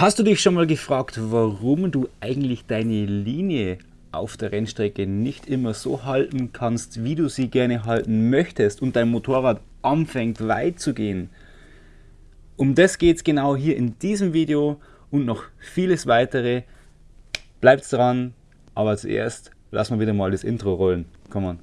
Hast du dich schon mal gefragt, warum du eigentlich deine Linie auf der Rennstrecke nicht immer so halten kannst, wie du sie gerne halten möchtest und dein Motorrad anfängt weit zu gehen? Um das geht es genau hier in diesem Video und noch vieles weitere. Bleibt dran, aber zuerst lassen wir wieder mal das Intro rollen. Komm on.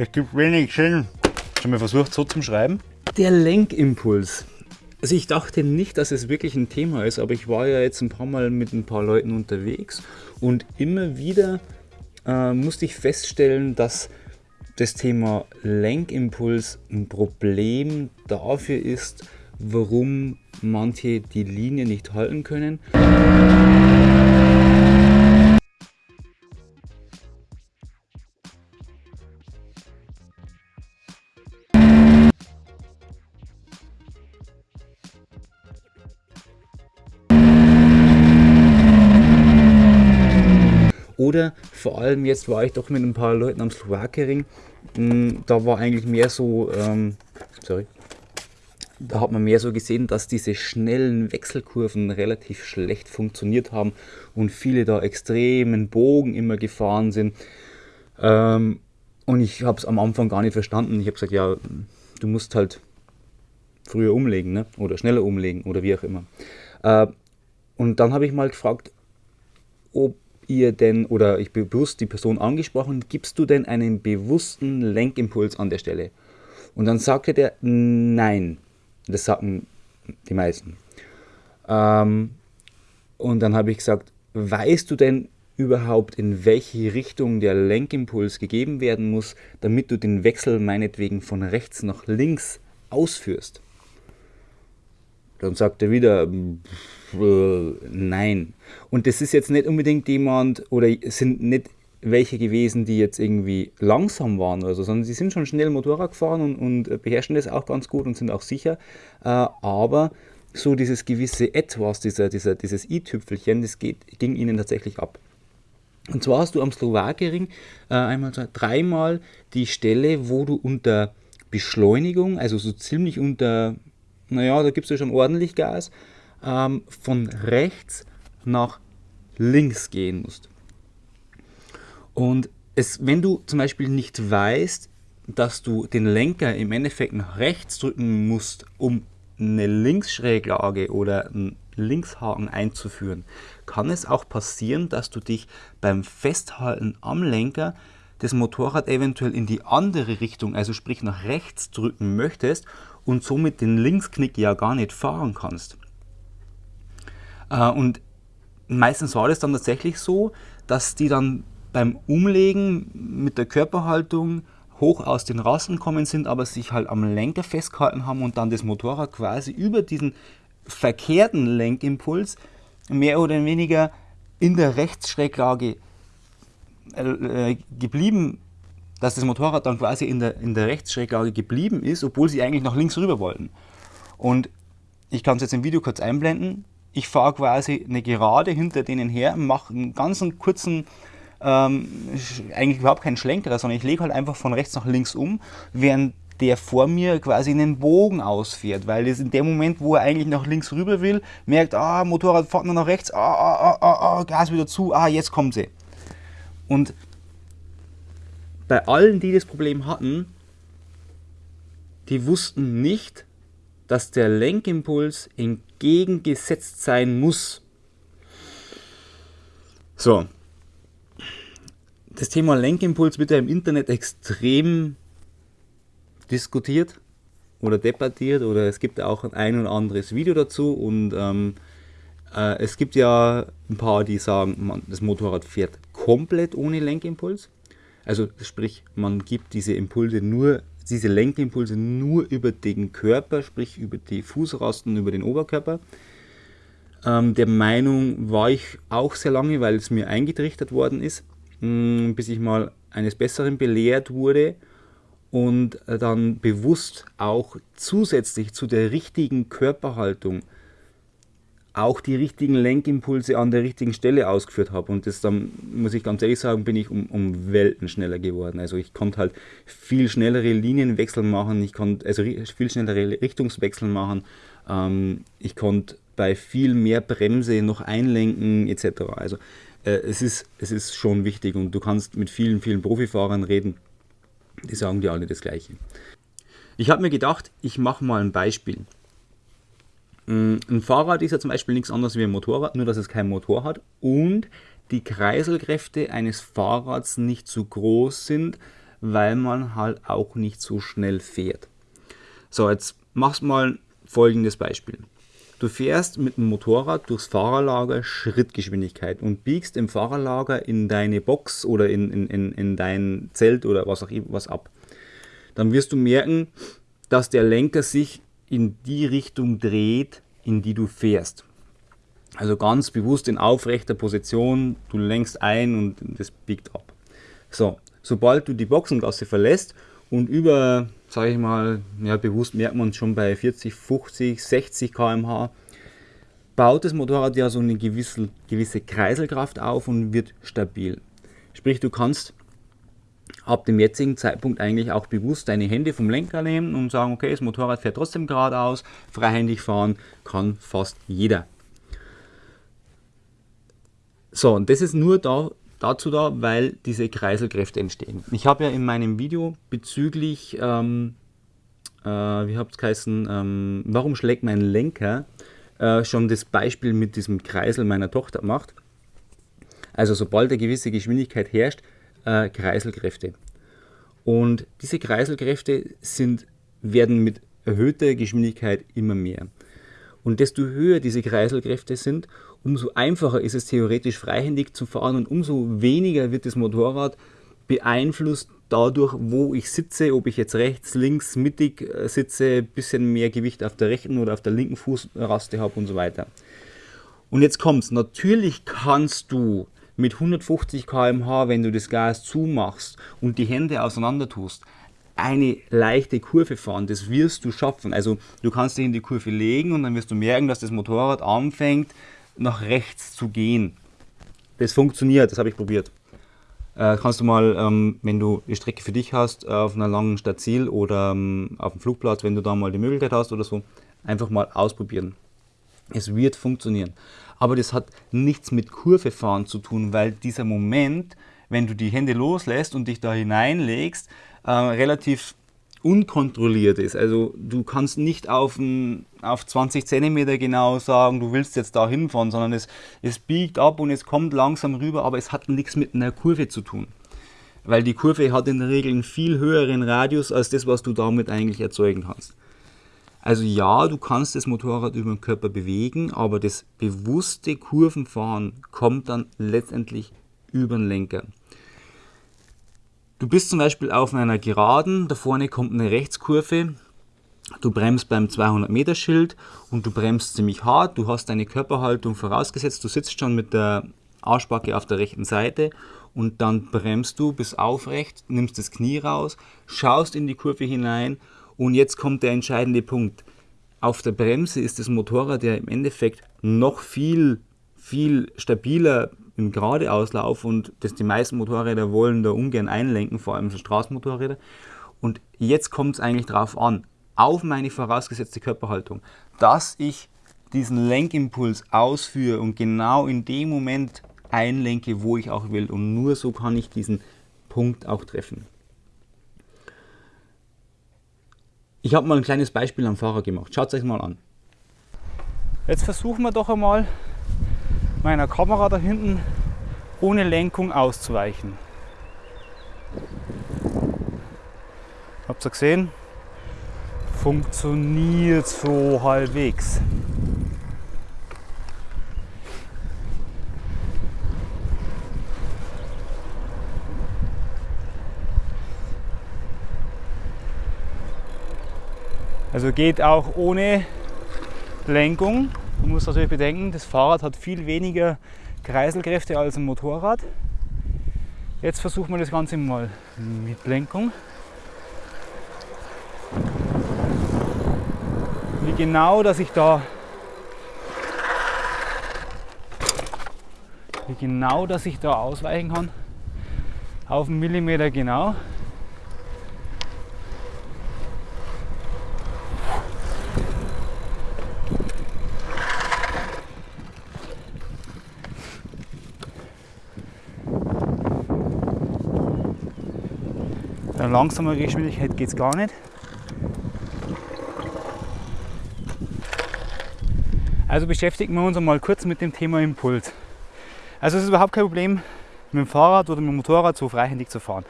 Es gibt wenig Sinn. Schon mal versucht so zum Schreiben? Der Lenkimpuls. Also ich dachte nicht, dass es wirklich ein Thema ist, aber ich war ja jetzt ein paar Mal mit ein paar Leuten unterwegs und immer wieder äh, musste ich feststellen, dass das Thema Lenkimpuls ein Problem dafür ist, warum manche die Linie nicht halten können. Oder vor allem jetzt war ich doch mit ein paar Leuten am Slowakering. Hm, da war eigentlich mehr so, ähm, sorry, da hat man mehr so gesehen, dass diese schnellen Wechselkurven relativ schlecht funktioniert haben und viele da extremen Bogen immer gefahren sind. Ähm, und ich habe es am Anfang gar nicht verstanden. Ich habe gesagt, ja, du musst halt früher umlegen ne? oder schneller umlegen oder wie auch immer. Äh, und dann habe ich mal gefragt, ob ihr denn, oder ich bewusst die Person angesprochen, gibst du denn einen bewussten Lenkimpuls an der Stelle? Und dann sagte der, nein. Das sagten die meisten. Ähm, und dann habe ich gesagt, weißt du denn überhaupt, in welche Richtung der Lenkimpuls gegeben werden muss, damit du den Wechsel meinetwegen von rechts nach links ausführst? Dann sagt er wieder, äh, nein. Und das ist jetzt nicht unbedingt jemand oder sind nicht welche gewesen, die jetzt irgendwie langsam waren oder so, sondern sie sind schon schnell Motorrad gefahren und, und beherrschen das auch ganz gut und sind auch sicher. Äh, aber so dieses gewisse Etwas, dieser, dieser, dieses i-Tüpfelchen, das geht, ging ihnen tatsächlich ab. Und zwar hast du am Slowakering äh, einmal, zwei, dreimal die Stelle, wo du unter Beschleunigung, also so ziemlich unter, naja, da gibst du schon ordentlich Gas, ähm, von rechts nach links gehen musst. Und es, wenn du zum Beispiel nicht weißt, dass du den Lenker im Endeffekt nach rechts drücken musst, um eine Linksschräglage oder einen Linkshaken einzuführen, kann es auch passieren, dass du dich beim Festhalten am Lenker das Motorrad eventuell in die andere Richtung, also sprich nach rechts drücken möchtest und somit den Linksknick ja gar nicht fahren kannst. Äh, und meistens war das dann tatsächlich so, dass die dann beim Umlegen mit der Körperhaltung hoch aus den Rasten kommen sind, aber sich halt am Lenker festgehalten haben und dann das Motorrad quasi über diesen verkehrten Lenkimpuls mehr oder weniger in der Rechtsschräglage äh, geblieben, dass das Motorrad dann quasi in der, in der Rechtsschräglage geblieben ist, obwohl sie eigentlich nach links rüber wollten. Und ich kann es jetzt im Video kurz einblenden. Ich fahre quasi eine Gerade hinter denen her, mache einen ganz kurzen, ähm, eigentlich überhaupt keinen Schlenkerer, sondern ich lege halt einfach von rechts nach links um, während der vor mir quasi einen Bogen ausfährt, weil es in dem Moment, wo er eigentlich nach links rüber will, merkt, ah, Motorrad fährt nur nach rechts, ah, ah, ah, ah, Gas wieder zu, ah, jetzt kommt sie. Und bei allen, die das Problem hatten, die wussten nicht, dass der Lenkimpuls entgegengesetzt sein muss. So. Das Thema Lenkimpuls wird ja im Internet extrem diskutiert oder debattiert oder es gibt auch ein oder anderes Video dazu und ähm, äh, es gibt ja ein paar, die sagen, man, das Motorrad fährt komplett ohne Lenkimpuls. Also sprich, man gibt diese Impulse nur, diese Lenkimpulse nur über den Körper, sprich über die Fußrasten, über den Oberkörper. Ähm, der Meinung war ich auch sehr lange, weil es mir eingetrichtert worden ist, mh, mm, bis ich mal eines Besseren belehrt wurde und äh, dann bewusst auch zusätzlich zu der richtigen Körperhaltung auch die richtigen Lenkimpulse an der richtigen Stelle ausgeführt habe. Und das dann, muss ich ganz ehrlich sagen, bin ich um, um Welten schneller geworden. Also ich konnte halt viel schnellere Linienwechsel machen, ich konnte also viel schnellere Richtungswechsel machen, ähm, ich konnte bei viel mehr Bremse noch einlenken etc. Also äh, es, ist, es ist schon wichtig und du kannst mit vielen, vielen Profifahrern reden, die sagen dir alle das Gleiche. Ich habe mir gedacht, ich mache mal ein Beispiel. Mm, ein Fahrrad ist ja zum Beispiel nichts anderes wie ein Motorrad, nur dass es keinen Motor hat und die Kreiselkräfte eines Fahrrads nicht zu groß sind, weil man halt auch nicht so schnell fährt. So, jetzt machst mal folgendes Beispiel. Du fährst mit dem Motorrad durchs Fahrerlager Schrittgeschwindigkeit und biegst im Fahrerlager in deine Box oder in, in, in, in dein Zelt oder was auch immer was ab. Dann wirst du merken, dass der Lenker sich in die Richtung dreht, in die du fährst. Also ganz bewusst in aufrechter Position, du lenkst ein und das biegt ab. So, sobald du die Boxengasse verlässt und über, sage ich mal, ja, bewusst merkt man schon bei 40, 50, 60 km/h, baut das Motorrad ja so eine gewisse, gewisse Kreiselkraft auf und wird stabil. Sprich, du kannst ab dem jetzigen Zeitpunkt eigentlich auch bewusst deine Hände vom Lenker nehmen und sagen, okay, das Motorrad fährt trotzdem geradeaus, freihändig fahren kann fast jeder. So, und das ist nur da, dazu da, weil diese Kreiselkräfte entstehen. Ich habe ja in meinem Video bezüglich, ähm, äh, wie habt es geheißen, ähm, warum schlägt mein Lenker, äh, schon das Beispiel mit diesem Kreisel meiner Tochter gemacht. Also sobald eine gewisse Geschwindigkeit herrscht, äh, Kreiselkräfte. Und diese Kreiselkräfte sind, werden mit erhöhter Geschwindigkeit immer mehr. Und desto höher diese Kreiselkräfte sind, umso einfacher ist es theoretisch freihändig zu fahren und umso weniger wird das Motorrad beeinflusst dadurch, wo ich sitze, ob ich jetzt rechts, links, mittig äh, sitze, bisschen mehr Gewicht auf der rechten oder auf der linken Fußraste habe und so weiter. Und jetzt kommt's. Natürlich kannst du mit 150 km/h, wenn du das Gas zumachst und die Hände auseinander tust, eine leichte Kurve fahren, das wirst du schaffen. Also du kannst dich in die Kurve legen und dann wirst du merken, dass das Motorrad anfängt nach rechts zu gehen. Das funktioniert, das habe ich probiert. Äh, kannst du mal, ähm, wenn du die Strecke für dich hast, auf einer langen Stadt Ziel oder ähm, auf dem Flugplatz, wenn du da mal die Möglichkeit hast oder so, einfach mal ausprobieren. Es wird funktionieren. Aber das hat nichts mit Kurvefahren zu tun, weil dieser Moment, wenn du die Hände loslässt und dich da hineinlegst, äh, relativ unkontrolliert ist. Also du kannst nicht auf, ein, auf 20 cm genau sagen, du willst jetzt da hinfahren, sondern es, es biegt ab und es kommt langsam rüber, aber es hat nichts mit einer Kurve zu tun. Weil die Kurve hat in der Regel einen viel höheren Radius als das, was du damit eigentlich erzeugen kannst. Also ja, du kannst das Motorrad über den Körper bewegen, aber das bewusste Kurvenfahren kommt dann letztendlich über den Lenker. Du bist zum Beispiel auf einer Geraden, da vorne kommt eine Rechtskurve, du bremst beim 200 Meter Schild und du bremst ziemlich hart, du hast deine Körperhaltung vorausgesetzt, du sitzt schon mit der Arschbacke auf der rechten Seite und dann bremst du bis aufrecht, nimmst das Knie raus, schaust in die Kurve hinein und jetzt kommt der entscheidende Punkt. auf der Bremse ist das Motorrad ja im Endeffekt noch viel, viel stabiler im Geradeauslauf und das die meisten Motorräder wollen da ungern einlenken, vor allem so Straßenmotorräder. Und jetzt kommt es eigentlich darauf an, auf meine vorausgesetzte Körperhaltung, dass ich diesen Lenkimpuls ausführe und genau in dem Moment einlenke, wo ich auch will. Und nur so kann ich diesen Punkt auch treffen. Ich habe mal ein kleines Beispiel am Fahrer gemacht. Schaut es euch mal an. Jetzt versuchen wir doch einmal meiner Kamera da hinten ohne Lenkung auszuweichen. Habt ihr gesehen? Funktioniert so halbwegs. Also geht auch ohne Lenkung. Man muss natürlich bedenken, das Fahrrad hat viel weniger Kreiselkräfte als ein Motorrad. Jetzt versuchen wir das Ganze mal mit Lenkung. Wie genau, dass ich da wie genau, dass ich da ausweichen kann. Auf einen Millimeter genau. Bei langsamer Geschwindigkeit geht es gar nicht. Also beschäftigen wir uns einmal kurz mit dem Thema Impuls. Also es ist überhaupt kein Problem, mit dem Fahrrad oder mit dem Motorrad so freihändig zu fahren.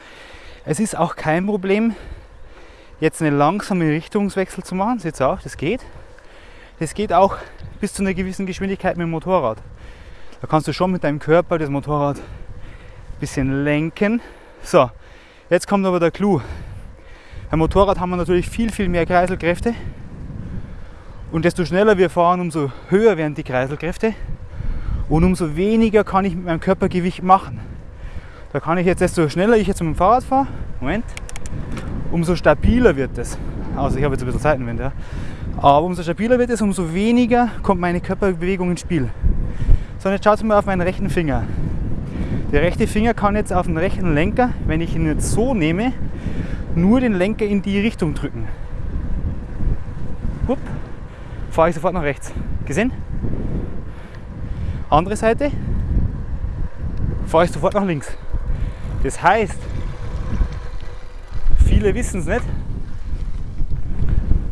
Es ist auch kein Problem, jetzt eine langsame Richtungswechsel zu machen. Seht ihr auch, das geht. Das geht auch bis zu einer gewissen Geschwindigkeit mit dem Motorrad. Da kannst du schon mit deinem Körper das Motorrad ein bisschen lenken. So, Jetzt kommt aber der Clou. Beim Motorrad haben wir natürlich viel, viel mehr Kreiselkräfte. Und desto schneller wir fahren, umso höher werden die Kreiselkräfte. Und umso weniger kann ich mit meinem Körpergewicht machen. Da kann ich jetzt, desto schneller ich jetzt mit dem Fahrrad fahre, Moment, umso stabiler wird es. Also ich habe jetzt ein bisschen Seitenwind, ja. Aber umso stabiler wird es, umso weniger kommt meine Körperbewegung ins Spiel. So, jetzt schaut mal auf meinen rechten Finger. Der rechte Finger kann jetzt auf den rechten Lenker, wenn ich ihn jetzt so nehme, nur den Lenker in die Richtung drücken. Hup, fahre ich sofort nach rechts. Gesehen? Andere Seite, fahre ich sofort nach links. Das heißt, viele wissen es nicht,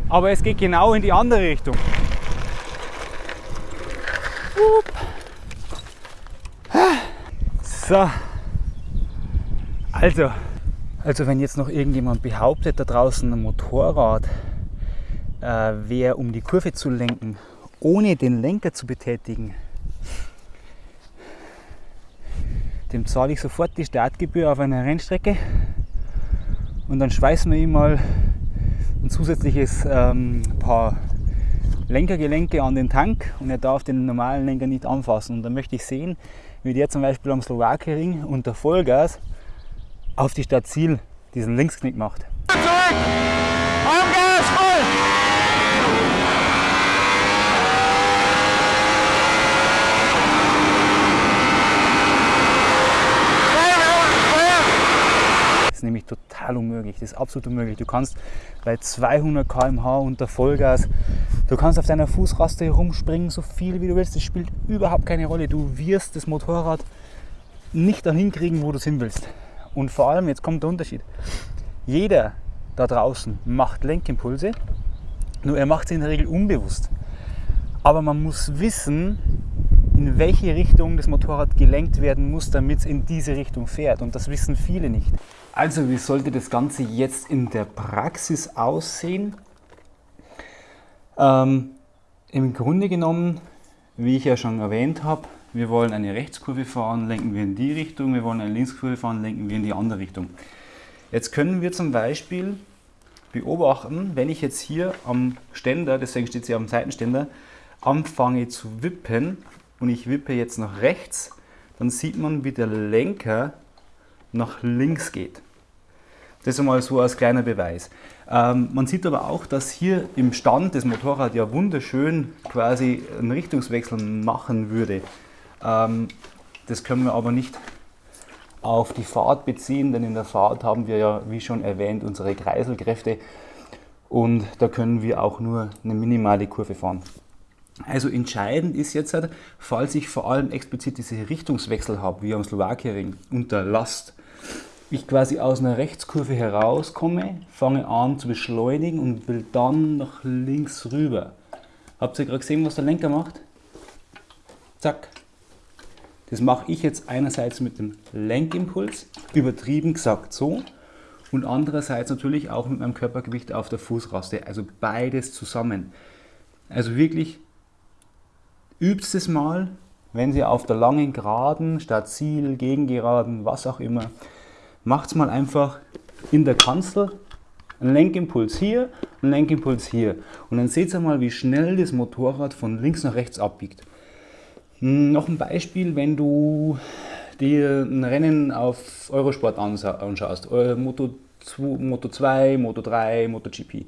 aber es geht genau in die andere Richtung. Hup. So, also, also wenn jetzt noch irgendjemand behauptet, da draußen ein Motorrad äh, wäre, um die Kurve zu lenken, ohne den Lenker zu betätigen, dem zahle ich sofort die Startgebühr auf einer Rennstrecke. Und dann schweißen wir ihm mal ein zusätzliches ähm, paar Lenkergelenke an den Tank und er darf den normalen Lenker nicht anfassen. Und dann möchte ich sehen, wie der zum Beispiel am Slowakering unter Vollgas auf die Stadt Ziel diesen Linksknick macht. Voll! ist nämlich total unmöglich. Das ist absolut unmöglich. Du kannst bei 200 km/h unter Vollgas, du kannst auf deiner Fußraste herumspringen, so viel wie du willst. Das spielt überhaupt keine Rolle. Du wirst das Motorrad nicht dahin kriegen, wo du es hin willst. Und vor allem, jetzt kommt der Unterschied. Jeder da draußen macht Lenkimpulse, nur er macht sie in der Regel unbewusst. Aber man muss wissen, in welche Richtung das Motorrad gelenkt werden muss, damit es in diese Richtung fährt. Und das wissen viele nicht. Also wie sollte das Ganze jetzt in der Praxis aussehen? Ähm, Im Grunde genommen, wie ich ja schon erwähnt habe, wir wollen eine Rechtskurve fahren, lenken wir in die Richtung, wir wollen eine Linkskurve fahren, lenken wir in die andere Richtung. Jetzt können wir zum Beispiel beobachten, wenn ich jetzt hier am Ständer, deswegen steht sie am Seitenständer, anfange zu wippen und ich wippe jetzt nach rechts, dann sieht man, wie der Lenker nach links geht. Das einmal so als kleiner Beweis. Ähm, man sieht aber auch, dass hier im Stand das Motorrad ja wunderschön quasi einen Richtungswechsel machen würde. Ähm, das können wir aber nicht auf die Fahrt beziehen, denn in der Fahrt haben wir ja, wie schon erwähnt, unsere Kreiselkräfte und da können wir auch nur eine minimale Kurve fahren. Also entscheidend ist jetzt, halt, falls ich vor allem explizit diese Richtungswechsel habe, wie am Slowakiering, unter Last, ich quasi aus einer Rechtskurve herauskomme, fange an zu beschleunigen und will dann nach links rüber. Habt ihr gerade gesehen, was der Lenker macht? Zack. Das mache ich jetzt einerseits mit dem Lenkimpuls, übertrieben gesagt so, und andererseits natürlich auch mit meinem Körpergewicht auf der Fußraste, also beides zusammen. Also wirklich übt es mal, wenn Sie auf der langen Geraden statt Ziel, Gegengeraden, was auch immer, macht es mal einfach in der Kanzel einen Lenkimpuls hier, einen Lenkimpuls hier. Und dann seht ihr mal, wie schnell das Motorrad von links nach rechts abbiegt. Hm, noch ein Beispiel, wenn du dir ein Rennen auf Eurosport anschaust, Moto 2, Moto 2, Moto 3, MotoGP.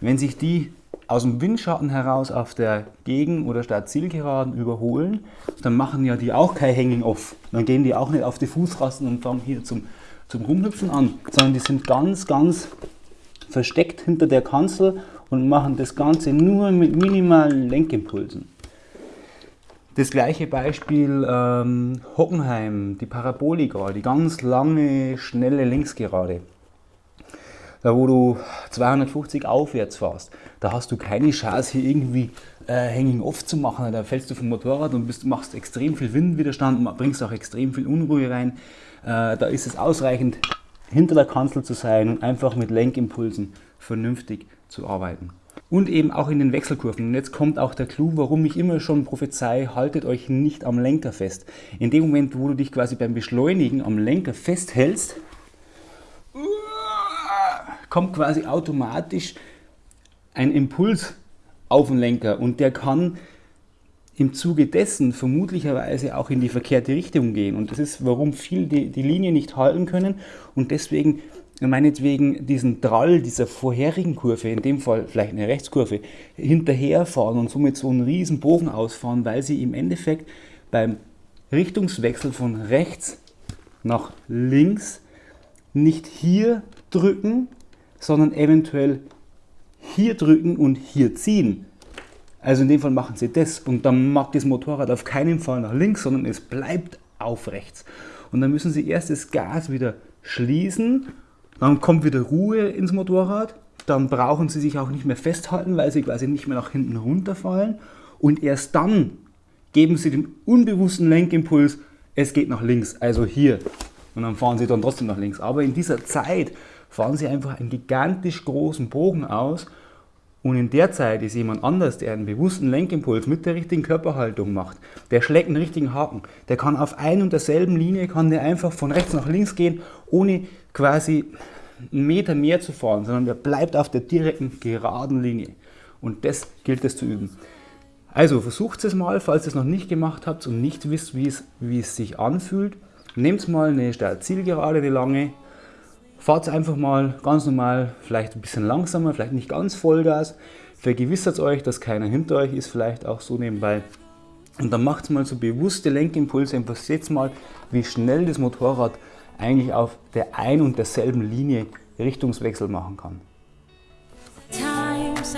Wenn sich die aus dem Windschatten heraus auf der Gegen- oder Start-Zielgeraden überholen, dann machen ja die auch kein Hanging-Off. Dann gehen die auch nicht auf die Fußrasten und fangen hier zum, zum Rumhüpfen an, sondern die sind ganz, ganz versteckt hinter der Kanzel und machen das Ganze nur mit minimalen Lenkimpulsen. Das gleiche Beispiel ähm, Hockenheim, die Parabolika, die ganz lange, schnelle Linksgerade. Da wo du 250 aufwärts fährst, da hast du keine Chance hier irgendwie äh, Hanging Off zu machen. Da fällst du vom Motorrad und bist, machst extrem viel Windwiderstand bringst auch extrem viel Unruhe rein. Äh, da ist es ausreichend, hinter der Kanzel zu sein und einfach mit Lenkimpulsen vernünftig zu arbeiten und eben auch in den Wechselkurven. Und jetzt kommt auch der Clou, warum ich immer schon prophezei, haltet euch nicht am Lenker fest. In dem Moment, wo du dich quasi beim Beschleunigen am Lenker festhältst, kommt quasi automatisch ein Impuls auf den Lenker und der kann im Zuge dessen vermutlicherweise auch in die verkehrte Richtung gehen. Und das ist, warum viele die, die Linie nicht halten können und deswegen meinetwegen diesen Drall dieser vorherigen Kurve, in dem Fall vielleicht eine Rechtskurve, hinterherfahren und somit so einen riesen Bogen ausfahren, weil sie im Endeffekt beim Richtungswechsel von rechts nach links nicht hier drücken, sondern eventuell hier drücken und hier ziehen. Also in dem Fall machen sie das und dann mag das Motorrad auf keinen Fall nach links, sondern es bleibt auf rechts. Und dann müssen sie erst das Gas wieder schließen dann kommt wieder Ruhe ins Motorrad. Dann brauchen sie sich auch nicht mehr festhalten, weil sie quasi nicht mehr nach hinten runterfallen. Und erst dann geben sie den unbewussten Lenkimpuls, es geht nach links, also hier. Und dann fahren sie dann trotzdem nach links. Aber in dieser Zeit fahren sie einfach einen gigantisch großen Bogen aus. Und in der Zeit ist jemand anders, der einen bewussten Lenkimpuls mit der richtigen Körperhaltung macht, der schlägt einen richtigen Haken. Der kann auf ein und derselben Linie, kann der einfach von rechts nach links gehen, ohne quasi einen Meter mehr zu fahren, sondern der bleibt auf der direkten, geraden Linie. Und das gilt es zu üben. Also versucht es mal, falls ihr es noch nicht gemacht habt und nicht wisst, wie es, wie es sich anfühlt. Nehmt mal eine Zielgerade, eine lange, fahrt einfach mal ganz normal, vielleicht ein bisschen langsamer, vielleicht nicht ganz Vollgas. Vergewissert euch, dass keiner hinter euch ist, vielleicht auch so nebenbei. Und dann macht mal so bewusste Lenkimpulse und seht mal, wie schnell das Motorrad eigentlich auf der ein und derselben Linie Richtungswechsel machen kann. Times